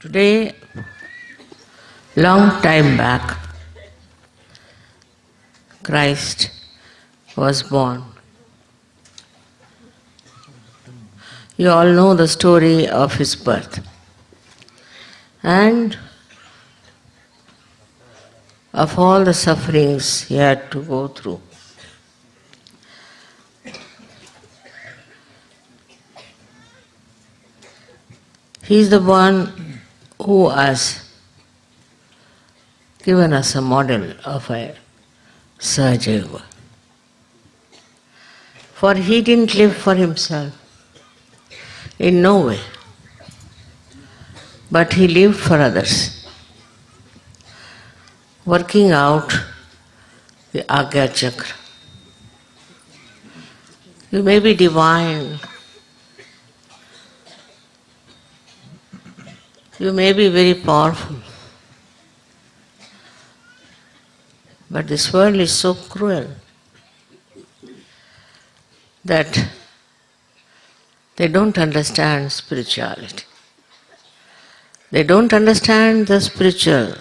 Today, long time back, Christ was born. You all know the story of his birth and of all the sufferings he had to go through. He is the one who has given us a model of a Sahaja For he didn't live for himself, in no way, but he lived for others, working out the Agya Chakra. You may be divine, you may be very powerful, but this world is so cruel that they don't understand spirituality. They don't understand the spiritual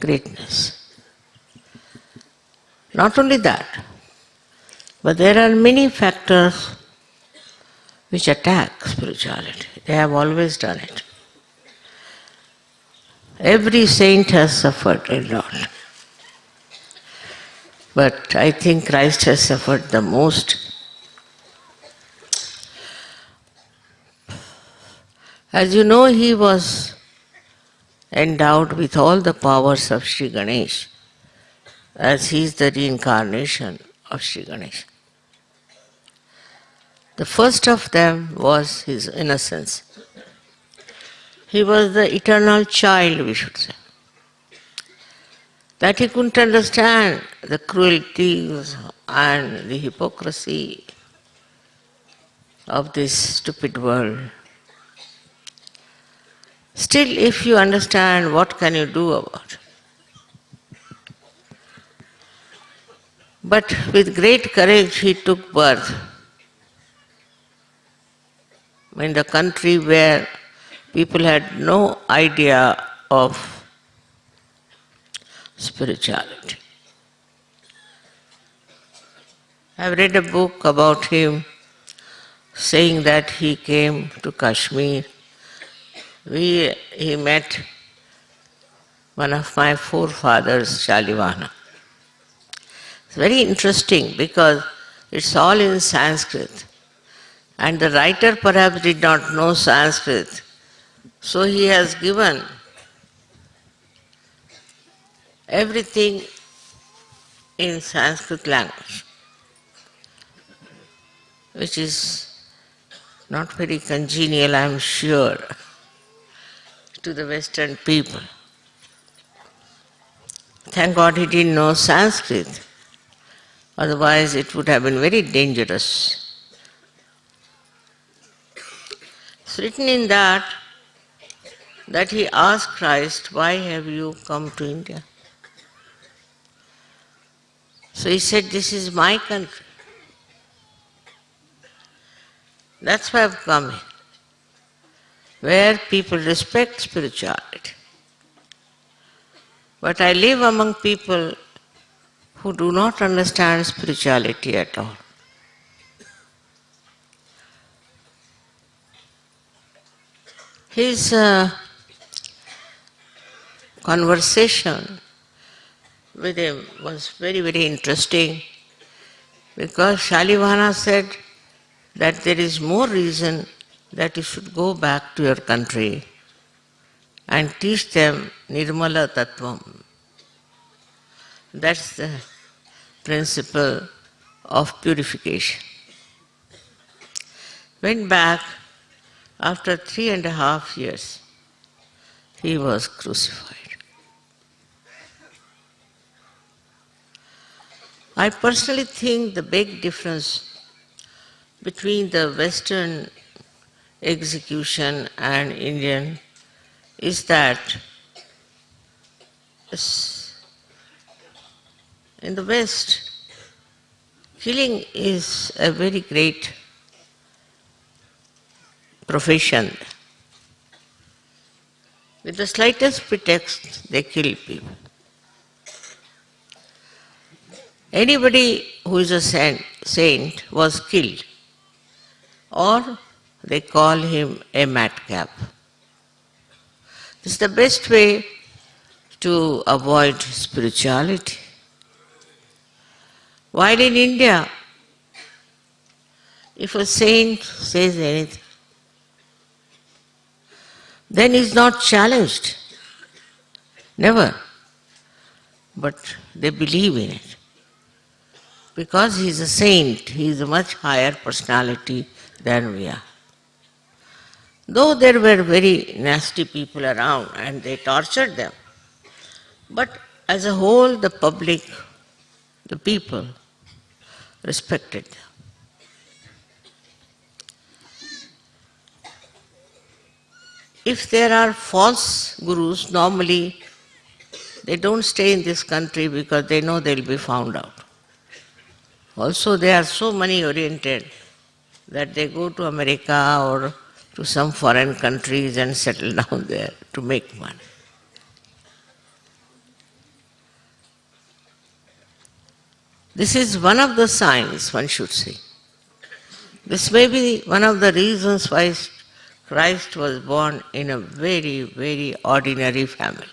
greatness. Not only that, but there are many factors which attack spirituality. They have always done it. Every saint has suffered a lot. But I think Christ has suffered the most. As you know, he was endowed with all the powers of Sri Ganesh, as he is the reincarnation of Sri Ganesh. The first of them was his innocence. He was the eternal child, we should say. That he couldn't understand the cruelties and the hypocrisy of this stupid world. Still, if you understand, what can you do about it? But with great courage, he took birth in the country where people had no idea of spirituality. I've read a book about him saying that he came to Kashmir. We, he met one of my forefathers, Shalivahana. It's very interesting because it's all in Sanskrit. And the writer perhaps did not know Sanskrit. So he has given everything in Sanskrit language, which is not very congenial, I am sure, to the Western people. Thank God he didn't know Sanskrit, otherwise it would have been very dangerous. It's written in that that he asked Christ, Why have you come to India? So he said, This is my country. That's why I've come here, where people respect spirituality. But I live among people who do not understand spirituality at all. His uh, conversation with him was very, very interesting because Shalivahana said that there is more reason that you should go back to your country and teach them Nirmala Tattvam. That's the principle of purification. Went back after three and a half years, he was crucified. I personally think the big difference between the Western execution and Indian is that in the West, killing is a very great profession. With the slightest pretext, they kill people. Anybody who is a saint was killed, or they call him a madcap. This is the best way to avoid spirituality. While in India, if a saint says anything, then he's not challenged. Never. But they believe in it. Because he's a saint, he's a much higher personality than we are. Though there were very nasty people around and they tortured them, but as a whole, the public, the people, respected them. If there are false gurus, normally they don't stay in this country because they know they'll be found out. Also, they are so money oriented that they go to America or to some foreign countries and settle down there to make money. This is one of the signs, one should see. This may be one of the reasons why Christ was born in a very, very ordinary family.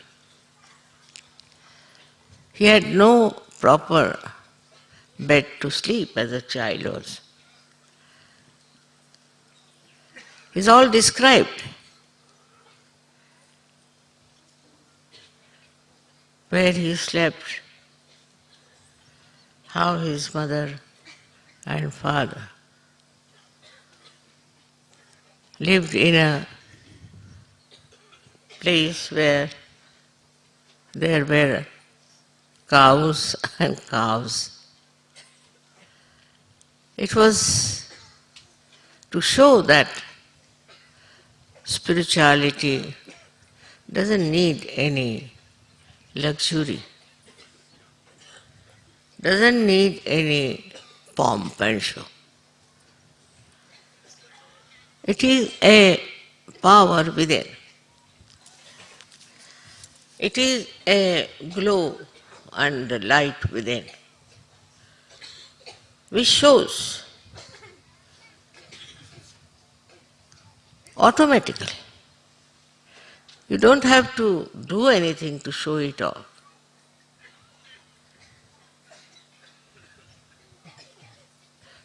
He had no proper bed to sleep as a child was. It's all described. Where he slept, how his mother and father lived in a place where there were cows and calves. It was to show that spirituality doesn't need any luxury, doesn't need any pomp and show. It is a power within. It is a glow and light within, which shows automatically. You don't have to do anything to show it off.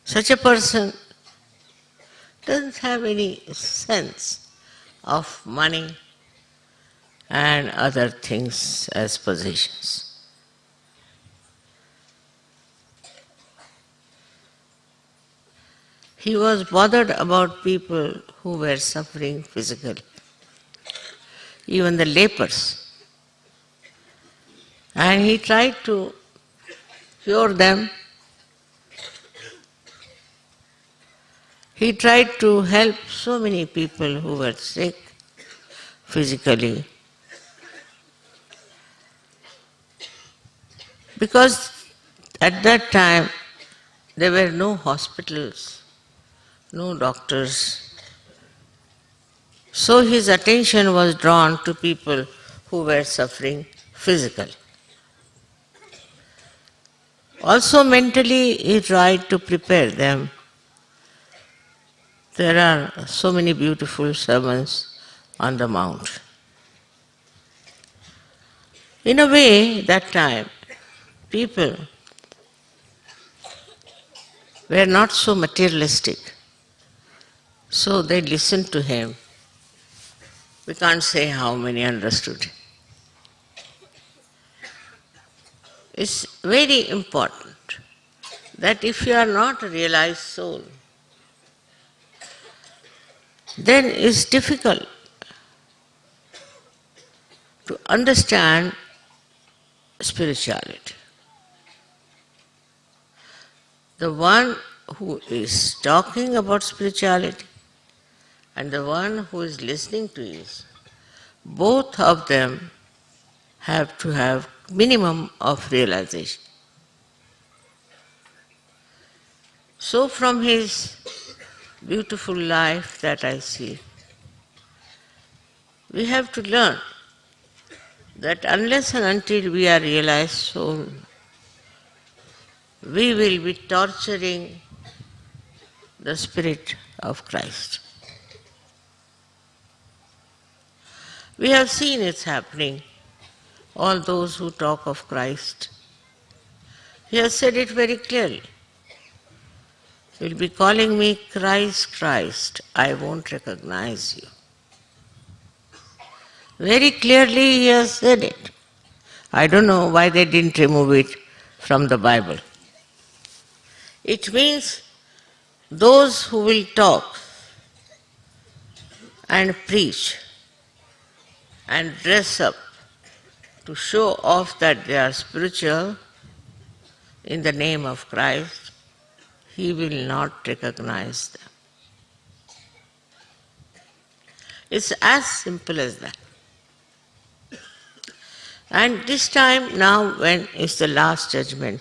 Such a person doesn't have any sense of money and other things as possessions. He was bothered about people who were suffering physically, even the lepers. And he tried to cure them He tried to help so many people who were sick physically. Because at that time there were no hospitals, no doctors. So his attention was drawn to people who were suffering physically. Also mentally he tried to prepare them there are so many beautiful sermons on the mount. In a way, that time, people were not so materialistic. So they listened to him. We can't say how many understood. It's very important that if you are not a realized soul, then it's difficult to understand spirituality. The one who is talking about spirituality and the one who is listening to it, both of them have to have minimum of realization. So from his beautiful life that I see. We have to learn that unless and until we are realized soul, we will be torturing the spirit of Christ. We have seen it's happening. All those who talk of Christ. He has said it very clearly. You'll be calling me Christ, Christ. I won't recognize you. Very clearly he has said it. I don't know why they didn't remove it from the Bible. It means those who will talk and preach and dress up to show off that they are spiritual in the name of Christ, he will not recognize them. It's as simple as that. And this time, now, when is the last judgment,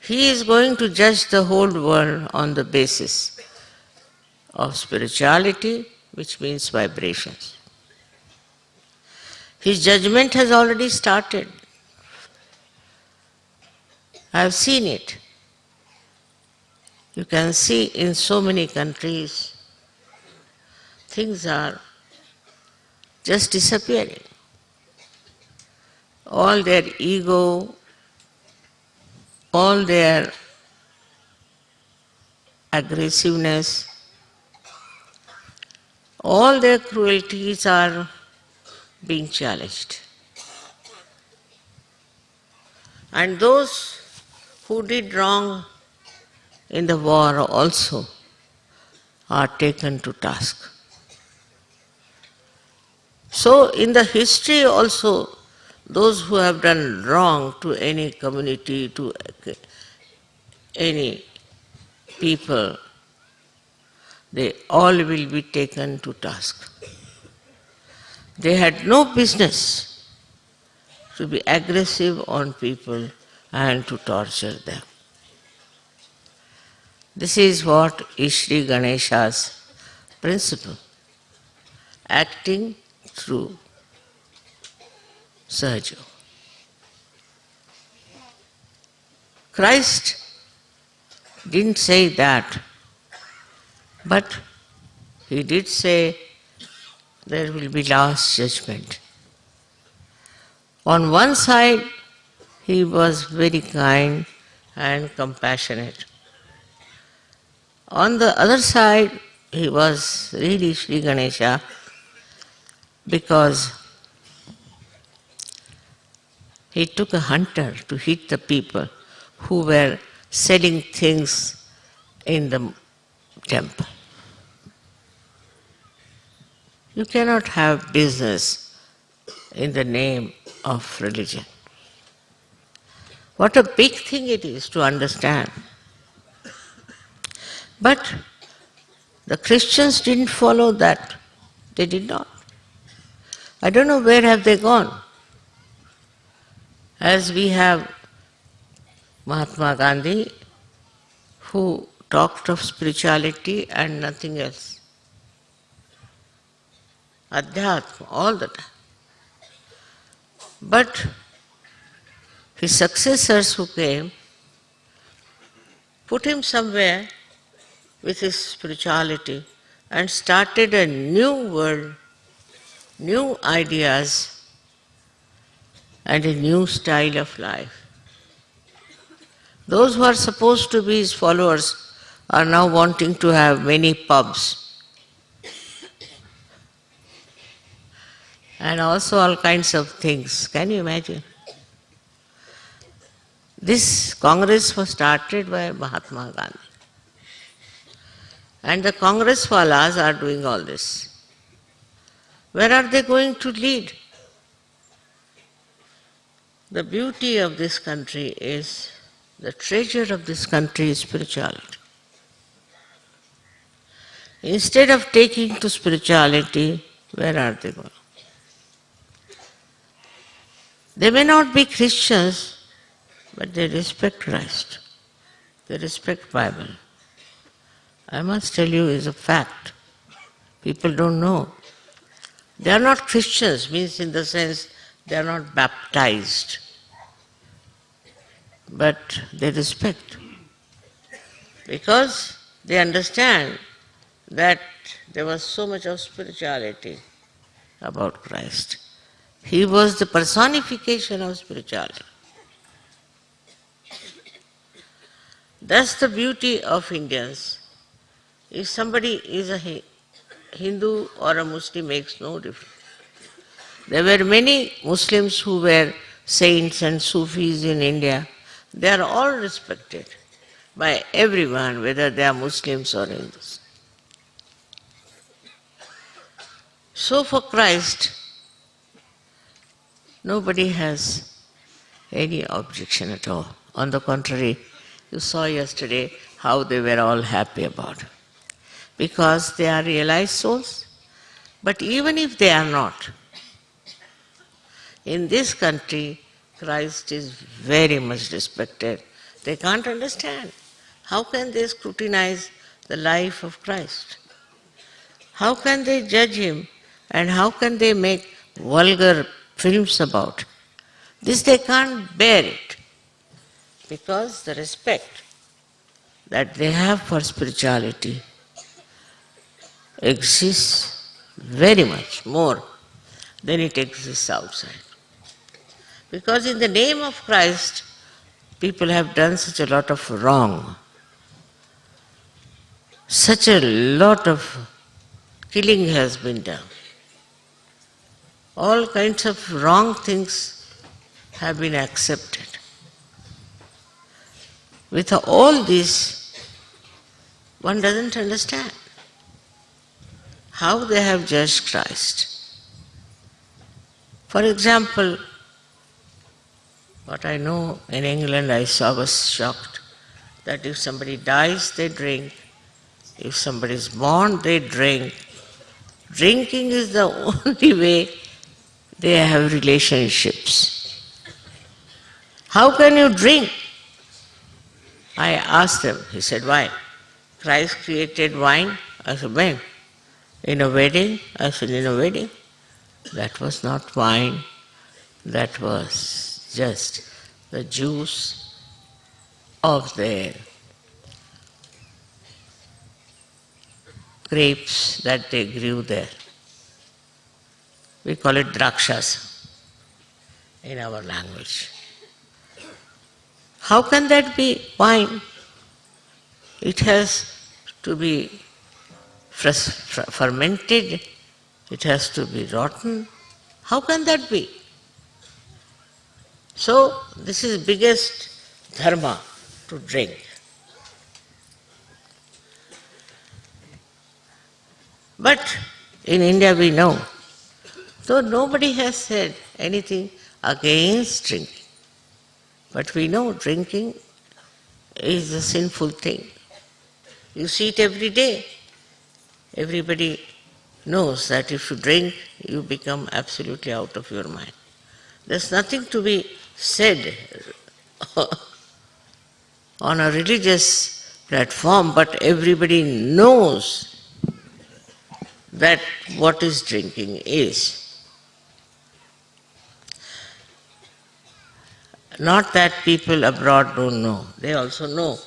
he is going to judge the whole world on the basis of spirituality, which means vibrations. His judgment has already started. I have seen it. You can see in so many countries, things are just disappearing. All their ego, all their aggressiveness, all their cruelties are being challenged. And those who did wrong in the war also are taken to task. So, in the history also, those who have done wrong to any community, to any people, they all will be taken to task. They had no business to be aggressive on people and to torture them. This is what is Sri Ganesha's principle, acting through Sahaja. Christ didn't say that, but he did say there will be last judgment. On one side, he was very kind and compassionate. On the other side, he was really Sri Ganesha because he took a hunter to hit the people who were selling things in the temple. You cannot have business in the name of religion. What a big thing it is to understand. But the Christians didn't follow that. They did not. I don't know where have they gone. As we have Mahatma Gandhi, who talked of spirituality and nothing else. Adhyatma, all the time. But his successors who came put him somewhere with his spirituality and started a new world, new ideas, and a new style of life. Those who are supposed to be his followers are now wanting to have many pubs and also all kinds of things. Can you imagine? This Congress was started by Mahatma Gandhi. And the Congress walas are doing all this. Where are they going to lead? The beauty of this country is, the treasure of this country is spirituality. Instead of taking to spirituality, where are they going? They may not be Christians, but they respect Christ. They respect Bible. I must tell you is a fact. People don't know. They are not Christians, means in the sense they are not baptized, but they respect. Because they understand that there was so much of spirituality about Christ. He was the personification of spirituality. That's the beauty of Indians. If somebody is a Hindu or a Muslim it makes no difference. There were many Muslims who were saints and Sufis in India. They are all respected by everyone, whether they are Muslims or Hindus. So for Christ, nobody has any objection at all. On the contrary, you saw yesterday how they were all happy about it. Because they are realized souls. But even if they are not, in this country, Christ is very much respected. They can't understand. How can they scrutinize the life of Christ? How can they judge him and how can they make vulgar films about? This they can't bear it because the respect that they have for spirituality exists very much more than it exists outside. Because in the name of Christ, people have done such a lot of wrong, such a lot of killing has been done. All kinds of wrong things have been accepted. With all this, one doesn't understand how they have judged Christ. For example, what I know in England, I saw was shocked that if somebody dies, they drink. If somebody is born, they drink. Drinking is the only way they have relationships. How can you drink? I asked him, he said, why? Christ created wine? I said, when? In a wedding? I said, in a wedding? That was not wine, that was just the juice of the grapes that they grew there. We call it drakshas in our language. How can that be wine? It has to be fermented, it has to be rotten. How can that be? So, this is biggest dharma to drink. But in India we know, though nobody has said anything against drinking, but we know drinking is a sinful thing. You see it every day. Everybody knows that if you drink, you become absolutely out of your mind. There's nothing to be said on a religious platform, but everybody knows that what is drinking is. Not that people abroad don't know, they also know.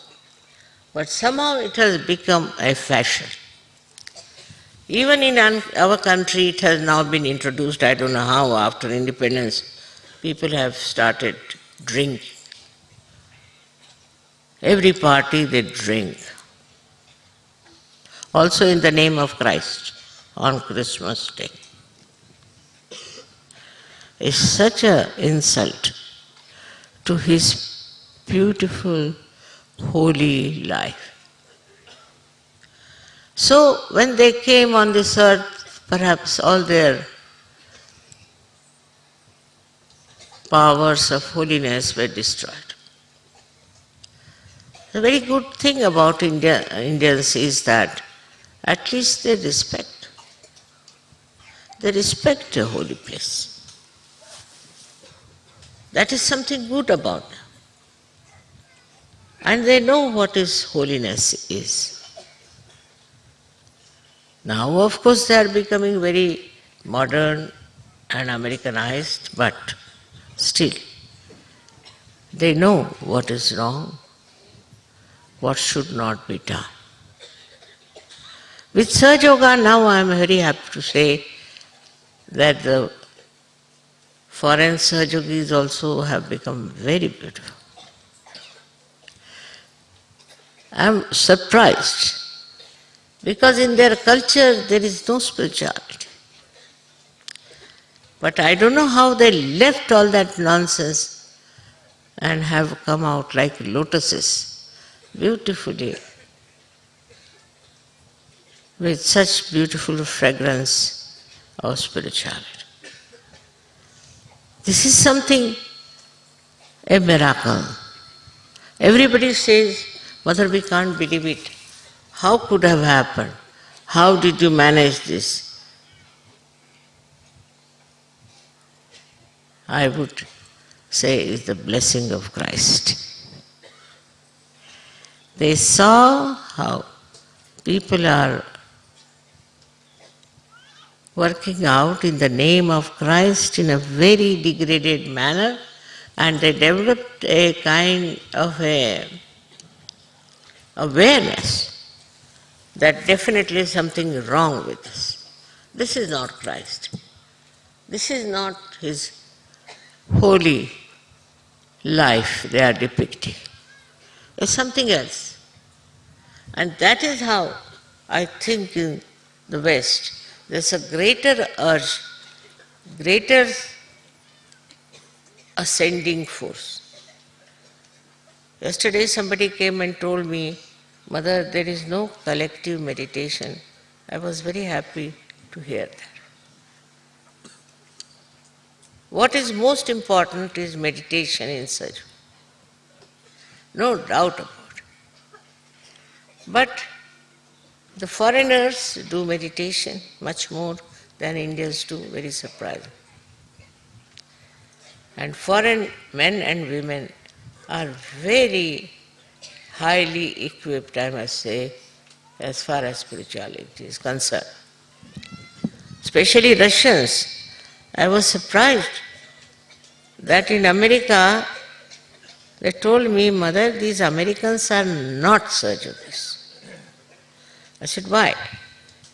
But somehow it has become a fashion. Even in our country, it has now been introduced, I don't know how, after independence, people have started drinking. Every party they drink. Also in the name of Christ on Christmas Day. It's such an insult to his beautiful, holy life. So when they came on this earth, perhaps all their powers of holiness were destroyed. The very good thing about India, Indians is that at least they respect. They respect a holy place. That is something good about them. And they know what is holiness is. Now, of course, they are becoming very modern and Americanized, but still they know what is wrong, what should not be done. With Sahaja Yoga now I am very happy to say that the foreign Sahaja also have become very beautiful. I am surprised because in their culture there is no spirituality. But I don't know how they left all that nonsense and have come out like lotuses, beautifully, with such beautiful fragrance of spirituality. This is something, a miracle. Everybody says, Mother, we can't believe it. How could have happened? How did you manage this? I would say is the blessing of Christ. They saw how people are working out in the name of Christ in a very degraded manner and they developed a kind of a awareness that definitely something wrong with us. This is not Christ. This is not his holy life they are depicting. It's something else. And that is how I think in the West there's a greater urge, greater ascending force. Yesterday somebody came and told me, Mother, there is no collective meditation. I was very happy to hear that. What is most important is meditation in. No doubt about it. But the foreigners do meditation much more than Indians do, very surprising. And foreign men and women are very highly equipped, I must say, as far as spirituality is concerned. Especially Russians I was surprised that in America they told me, Mother, these Americans are not surgeons. I said, why?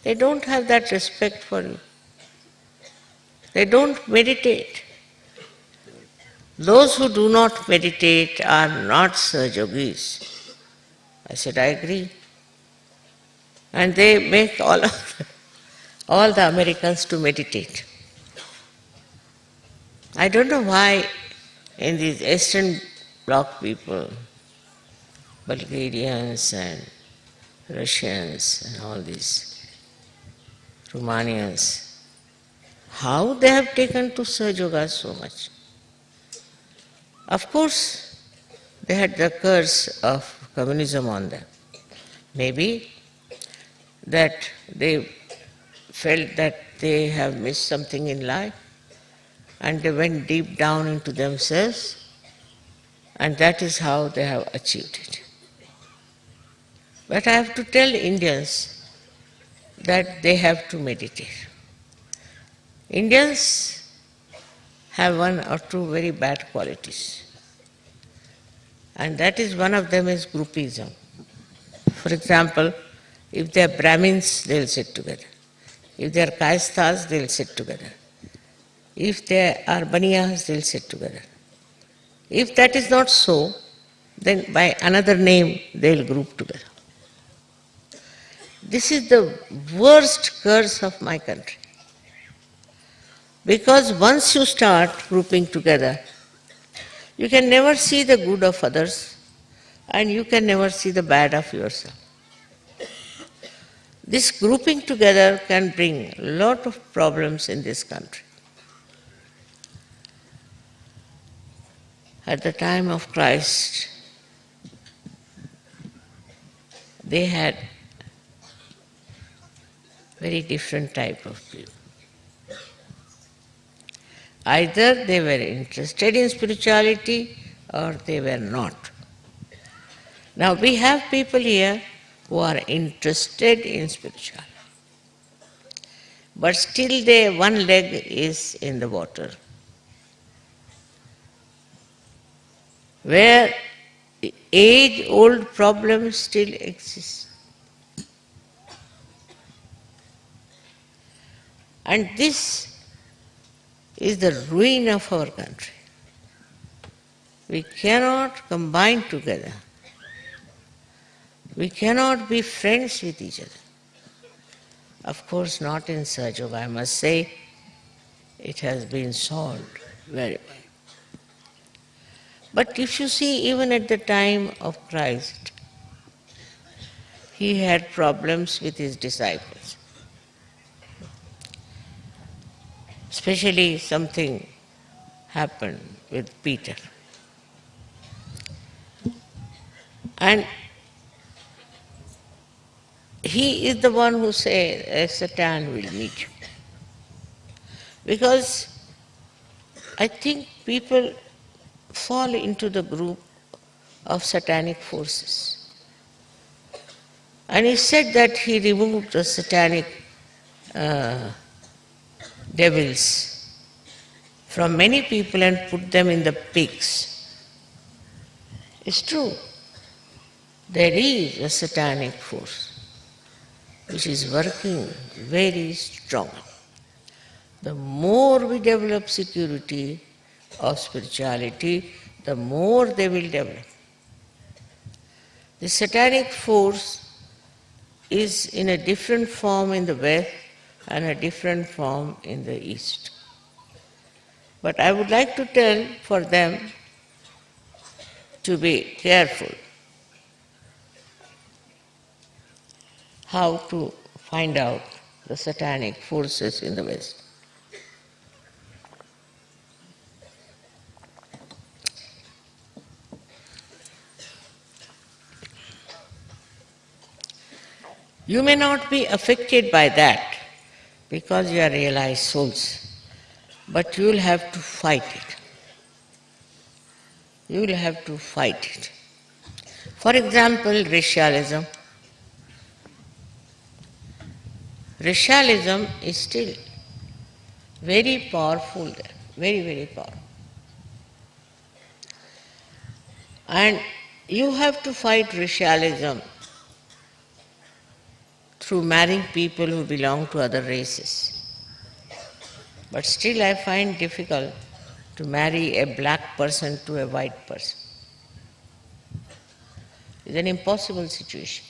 They don't have that respect for you. They don't meditate. Those who do not meditate are not Sahaja Yogis. I said, I agree. And they make all, of all the Americans to meditate. I don't know why in these Eastern Bloc people, Bulgarians and Russians and all these Romanians, how they have taken to Sahaja Yoga so much. Of course, they had the curse of communism on them. Maybe that they felt that they have missed something in life and they went deep down into themselves, and that is how they have achieved it. But I have to tell Indians that they have to meditate. Indians have one or two very bad qualities. And that is one of them is groupism. For example, if they are Brahmins, they'll sit together. If they are Kayasthas, they'll sit together. If they are Baniyas, they'll sit together. If that is not so, then by another name they'll group together. This is the worst curse of my country. Because once you start grouping together, you can never see the good of others and you can never see the bad of yourself. This grouping together can bring a lot of problems in this country. at the time of Christ, they had very different type of people. Either they were interested in spirituality or they were not. Now we have people here who are interested in spirituality. but still they, one leg is in the water. Where age-old problems still exist. And this is the ruin of our country. We cannot combine together. We cannot be friends with each other. Of course, not in Sahaja I must say, it has been solved very well. But if you see, even at the time of Christ, he had problems with his disciples. Especially something happened with Peter. And he is the one who says, Satan will meet you. Because I think people fall into the group of satanic forces. And he said that he removed the satanic uh, devils from many people and put them in the pigs. It's true. There is a satanic force which is working very strong. The more we develop security of spirituality, the more they will develop. The satanic force is in a different form in the West and a different form in the East. But I would like to tell for them to be careful how to find out the satanic forces in the West. You may not be affected by that because you are realized souls, but you will have to fight it. You will have to fight it. For example, racialism. Racialism is still very powerful there, very, very powerful. And you have to fight racialism through marrying people who belong to other races. But still I find difficult to marry a black person to a white person. It's an impossible situation.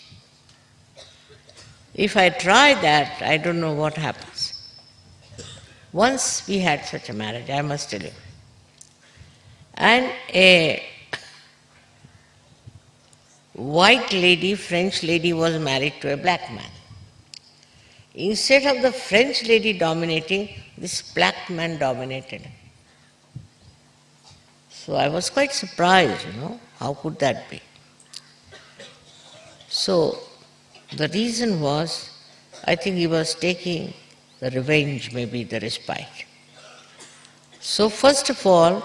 If I try that, I don't know what happens. Once we had such a marriage, I must tell you. And a white lady, French lady, was married to a black man. Instead of the French lady dominating, this black man dominated. So I was quite surprised, you know, how could that be? So the reason was, I think he was taking the revenge, maybe the respite. So first of all,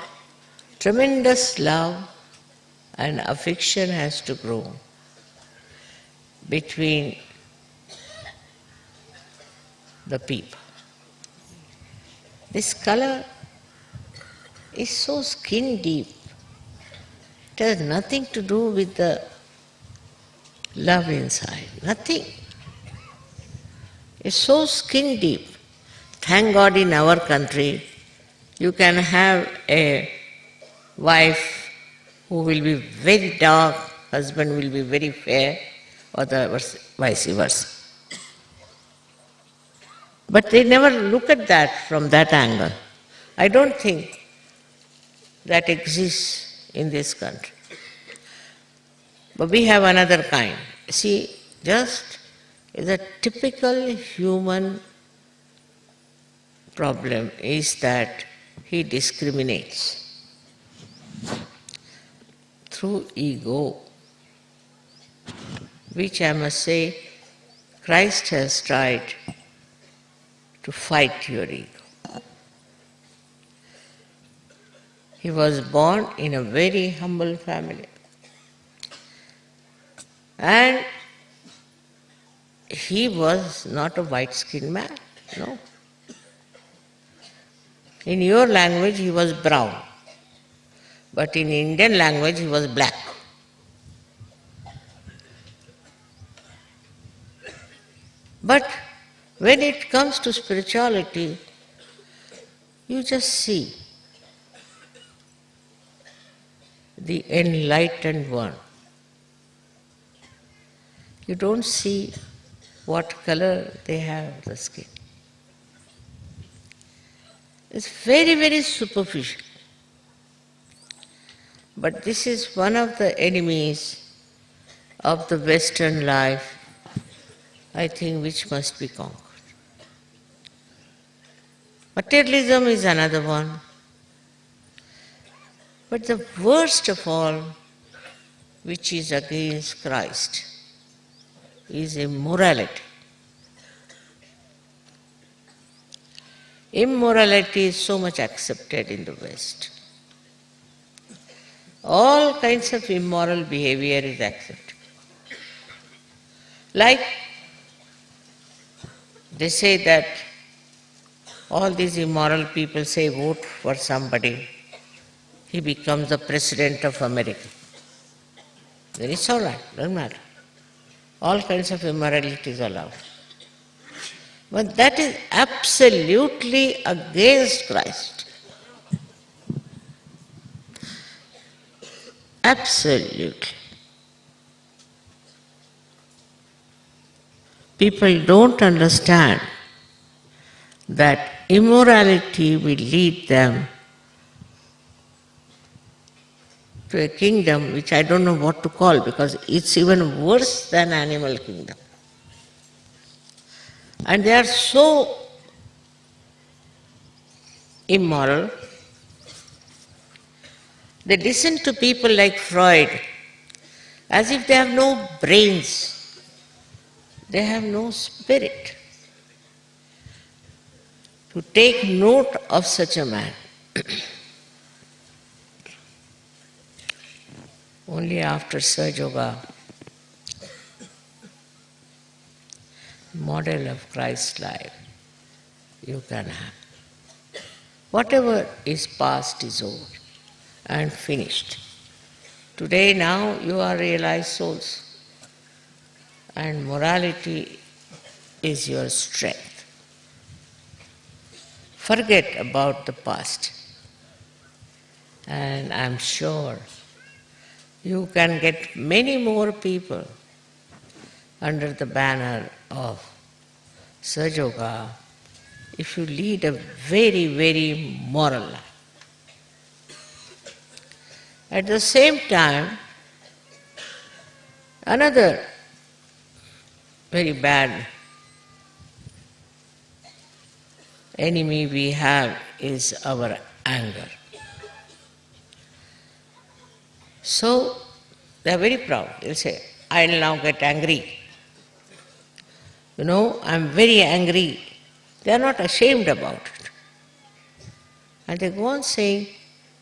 tremendous love and affection has to grow between the people. This color is so skin deep. It has nothing to do with the love inside, nothing. It's so skin deep. Thank God in our country you can have a wife who will be very dark, husband will be very fair, or the vice versa. But they never look at that from that angle. I don't think that exists in this country. But we have another kind. See, just is a typical human problem is that he discriminates through ego, which I must say Christ has tried to fight your ego. He was born in a very humble family. And he was not a white skinned man, no. In your language, he was brown, but in Indian language, he was black. But when it comes to spirituality, you just see the enlightened one. You don't see what color they have the skin. It's very, very superficial. But this is one of the enemies of the Western life, I think, which must be conquered. Materialism is another one. But the worst of all, which is against Christ, is immorality. Immorality is so much accepted in the West. All kinds of immoral behavior is accepted. Like they say that all these immoral people say vote for somebody, he becomes the president of America. Then it's all right, doesn't matter. All kinds of immorality is allowed. But that is absolutely against Christ. Absolutely. People don't understand that immorality will lead them to a kingdom which I don't know what to call because it's even worse than animal kingdom. And they are so immoral. They listen to people like Freud as if they have no brains, they have no spirit. To take note of such a man. Only after Sahaja Yoga model of Christ's life you can have. Whatever is past is over and finished. Today now you are realized souls and morality is your strength. Forget about the past and I'm sure you can get many more people under the banner of Sahaja Yoga if you lead a very, very moral life. At the same time, another very bad enemy we have is our anger. So they are very proud. They'll say, I'll now get angry. You know, I'm very angry. They are not ashamed about it. And they go on saying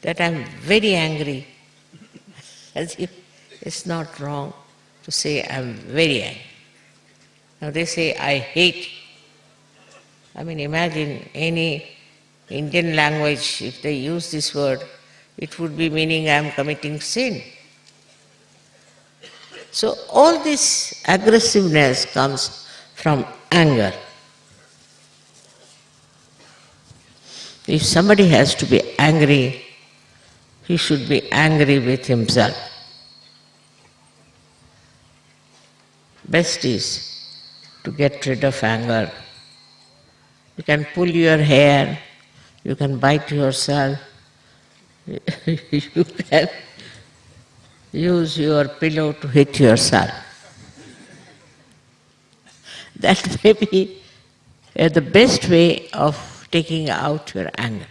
that I'm very angry, as if it's not wrong to say I'm very angry. Now they say, I hate. I mean, imagine any Indian language, if they use this word, it would be meaning I am committing sin. So all this aggressiveness comes from anger. If somebody has to be angry, he should be angry with himself. Best is to get rid of anger. You can pull your hair, you can bite yourself, you can use your pillow to hit yourself. That may be uh, the best way of taking out your anger.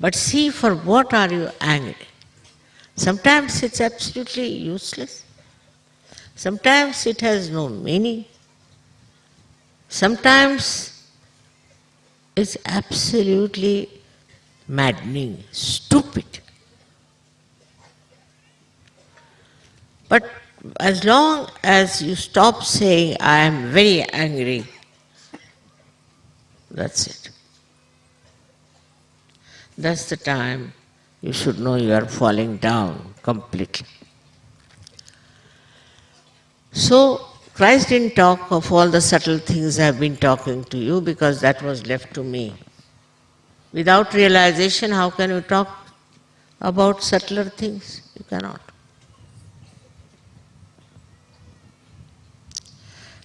But see for what are you angry? Sometimes it's absolutely useless. Sometimes it has no meaning. Sometimes it's absolutely maddening, stupid. But as long as you stop saying, I am very angry, that's it. that's the time you should know you are falling down completely. So, Christ didn't talk of all the subtle things I have been talking to you because that was left to me. Without realization, how can you talk about subtler things? You cannot.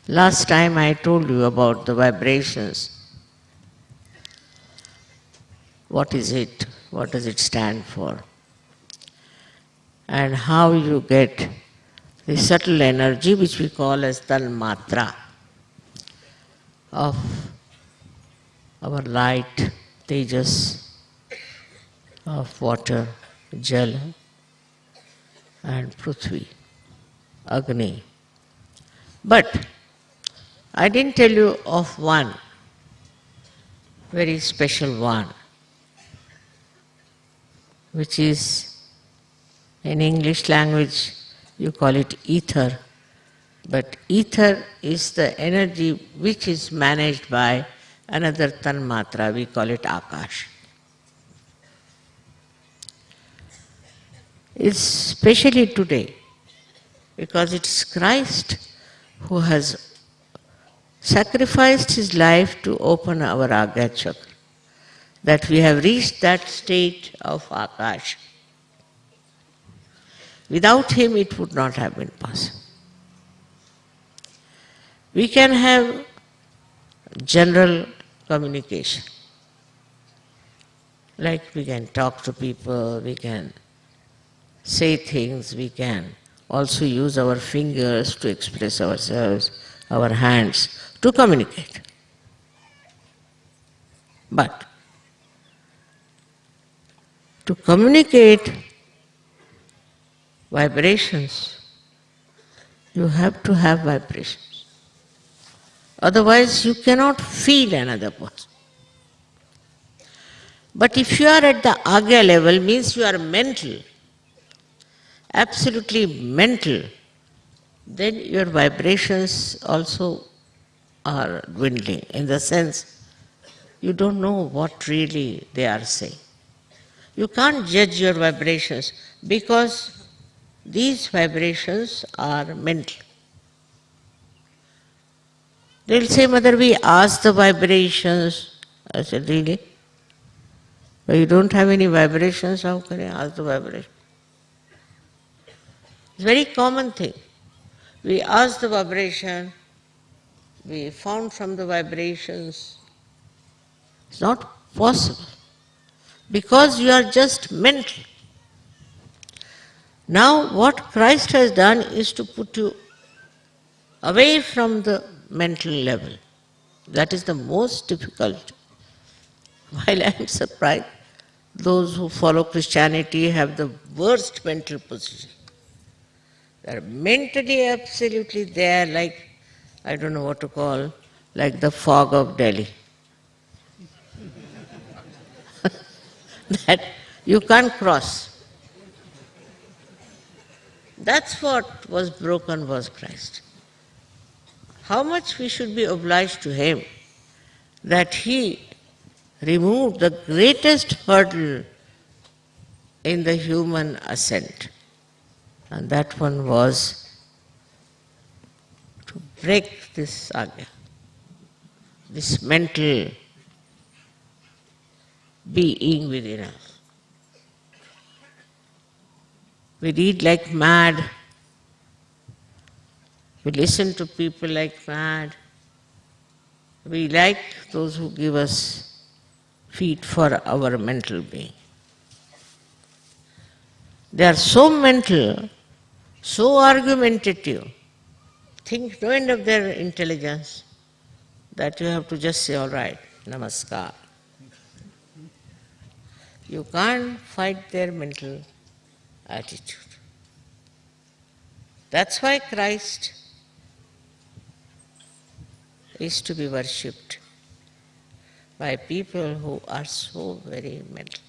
Last time I told you about the vibrations. What is it? What does it stand for? And how you get the subtle energy which we call as tanmatra of our light, tejas, of water, jal and prithvi, agni. But I didn't tell you of one, very special one, which is in English language you call it ether, but ether is the energy which is managed by another tanmatra, we call it akash. Especially today, because it is Christ who has sacrificed his life to open our Agya chakra, that we have reached that state of Akash. Without him, it would not have been possible. We can have general communication. Like we can talk to people, we can say things, we can also use our fingers to express ourselves, our hands to communicate. But to communicate vibrations. You have to have vibrations. Otherwise, you cannot feel another person. But if you are at the agya level, means you are mental, absolutely mental, then your vibrations also are dwindling in the sense you don't know what really they are saying. You can't judge your vibrations because these vibrations are mental. They'll say, Mother, we ask the vibrations. I said, Really? But you don't have any vibrations, how can I ask the vibration? It's a very common thing. We ask the vibration, we found from the vibrations. It's not possible. Because you are just mental. Now, what Christ has done is to put you away from the mental level. That is the most difficult. While I am surprised, those who follow Christianity have the worst mental position. They are mentally absolutely there, like, I don't know what to call, like the fog of Delhi. that you can't cross. That's what was broken was Christ. How much we should be obliged to him that he removed the greatest hurdle in the human ascent. And that one was to break this agya, this mental being within us. We read like mad. We listen to people like mad. We like those who give us feed for our mental being. They are so mental, so argumentative, think no end of their intelligence, that you have to just say, all right, namaskar. You can't fight their mental attitude. That's why Christ is to be worshipped by people who are so very mental.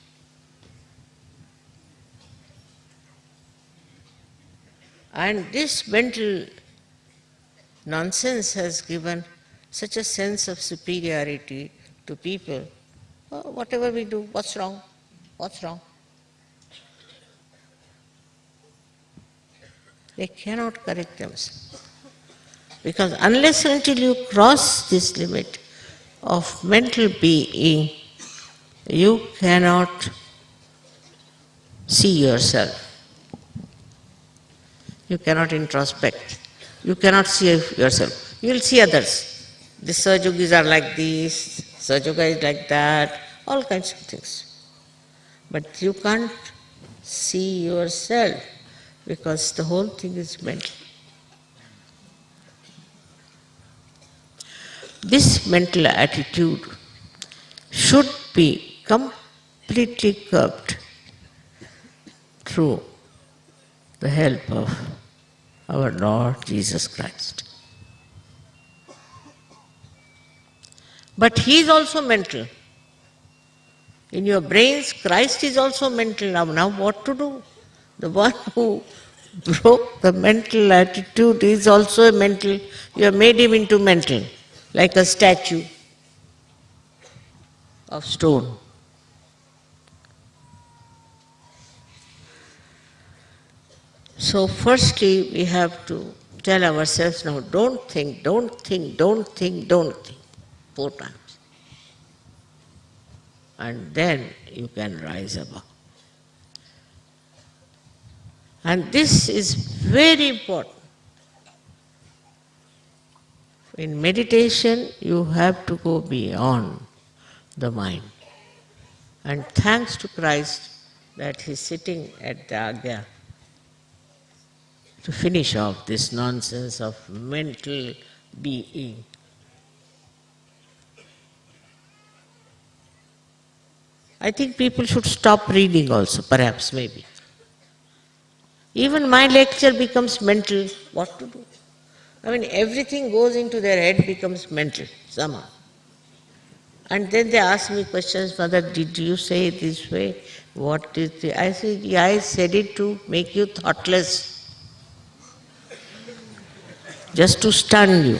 And this mental nonsense has given such a sense of superiority to people. Oh, whatever we do, what's wrong? What's wrong? They cannot correct themselves. Because unless until you cross this limit of mental being, you cannot see yourself. You cannot introspect. You cannot see yourself. You will see others. The Sahaja Yogis are like this, Sahaja Yoga is like that, all kinds of things. But you can't see yourself because the whole thing is mental. This mental attitude should be completely curbed through the help of our Lord Jesus Christ. But he is also mental. In your brains, Christ is also mental. Now, now what to do? The one who broke the mental attitude is also a mental. You have made him into mental like a statue of stone. So, firstly, we have to tell ourselves now don't think, don't think, don't think, don't think, four times. And then you can rise above. And this is very important. In meditation, you have to go beyond the mind. And thanks to Christ that He's sitting at the Agya to finish off this nonsense of mental being. I think people should stop reading also, perhaps, maybe. Even my lecture becomes mental. What to do? I mean, everything goes into their head becomes mental somehow. And then they ask me questions, Mother, did you say it this way? What is the... I said, yeah, I said it to make you thoughtless. Just to stun you.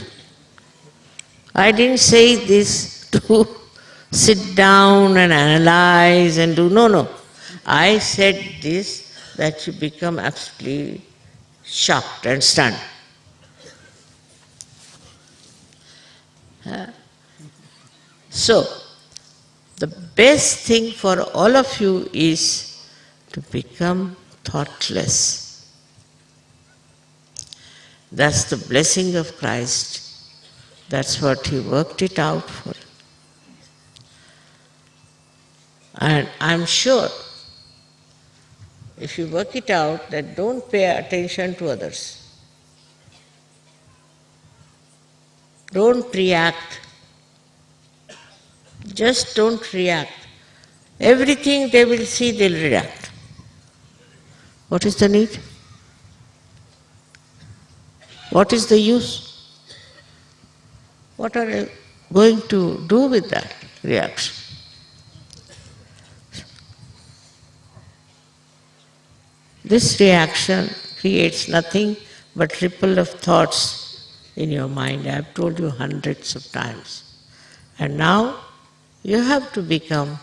I didn't say this to sit down and analyze and do, no, no. I said this that you become absolutely shocked and stunned. So, the best thing for all of you is to become thoughtless. That's the blessing of Christ. That's what He worked it out for. And I'm sure if you work it out that don't pay attention to others. Don't react. Just don't react. Everything they will see, they'll react. What is the need? What is the use? What are you going to do with that reaction? This reaction creates nothing but ripple of thoughts in your mind. I have told you hundreds of times. And now you have to become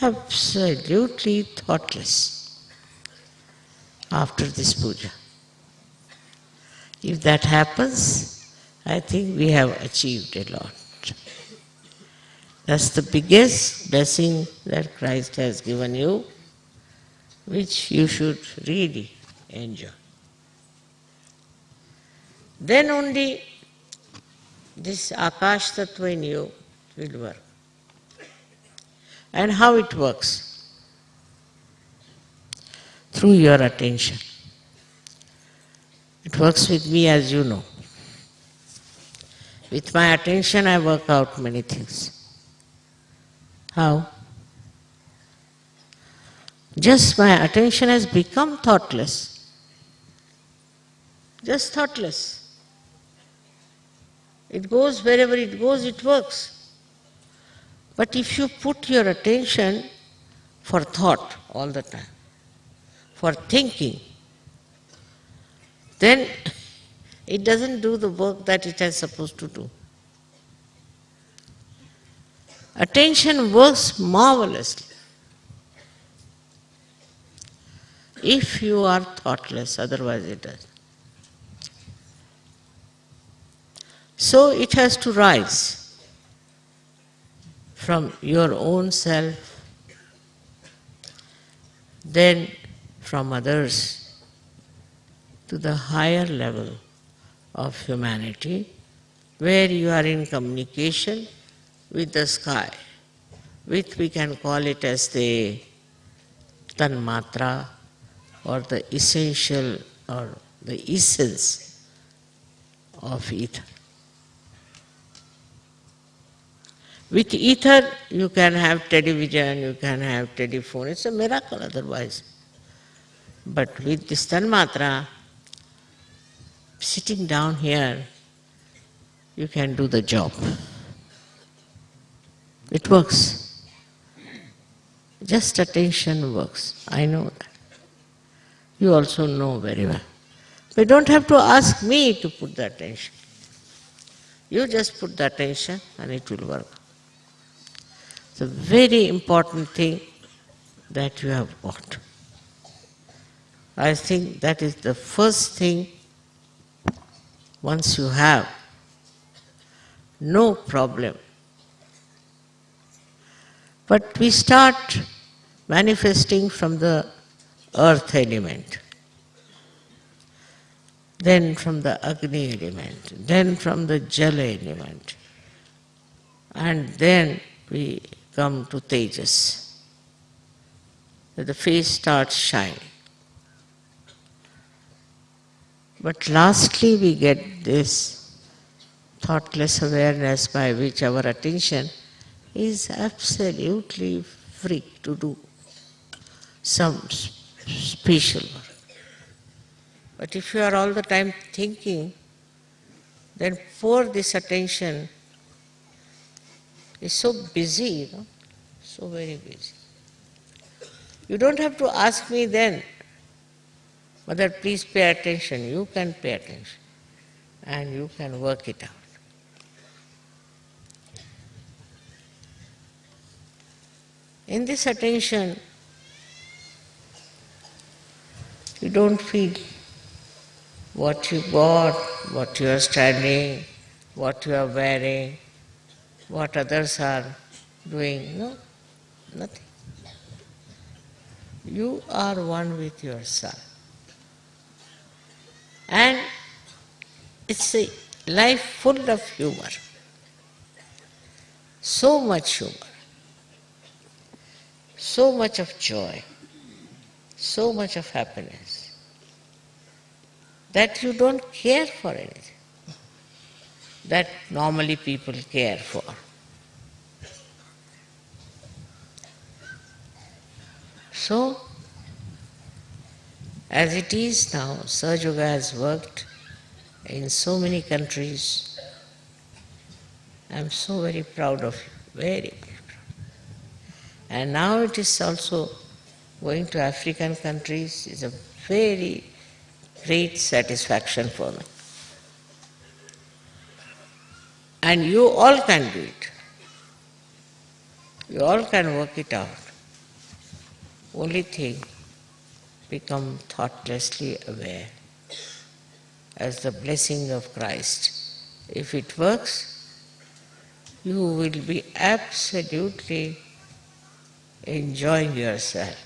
absolutely thoughtless after this puja. If that happens, I think we have achieved a lot. That's the biggest blessing that Christ has given you, which you should really enjoy. Then only this Akash Tattva in you will work. And how it works? Through your attention. It works with me as you know. With my attention I work out many things. How? Just my attention has become thoughtless. Just thoughtless. It goes wherever it goes, it works. But if you put your attention for thought all the time, for thinking, then it doesn't do the work that it is supposed to do. Attention works marvelously. If you are thoughtless, otherwise it does. So it has to rise from your own self, then from others to the higher level of humanity where you are in communication with the sky, with we can call it as the tanmatra or the essential or the essence of ether. With ether, you can have television, you can have telephone. It's a miracle otherwise. But with this tanmatra, sitting down here, you can do the job. It works. Just attention works. I know that. You also know very well. But you don't have to ask me to put the attention. You just put the attention and it will work. It's a very important thing that you have got. I think that is the first thing once you have, no problem. But we start manifesting from the earth element, then from the Agni element, then from the Jala element, and then we come to Tejas. The face starts shining. But lastly, we get this thoughtless awareness by which our attention is absolutely free to do some special. But if you are all the time thinking, then for this attention is so busy, you know, so very busy. You don't have to ask me then, Mother, please pay attention. You can pay attention and you can work it out. In this attention, you don't feel what you got, what you are studying, what you are wearing, what others are doing. No, nothing. You are one with yourself. And it's a life full of humor. So much humor. So much of joy. So much of happiness. That you don't care for anything. That normally people care for. So, as it is now, Sahaja Yoga has worked in so many countries. I am so very proud of you, very, very proud. And now it is also going to African countries is a very great satisfaction for me. And you all can do it. You all can work it out. Only thing, become thoughtlessly aware as the blessing of Christ. If it works, you will be absolutely enjoying yourself.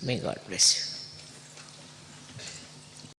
May God bless you.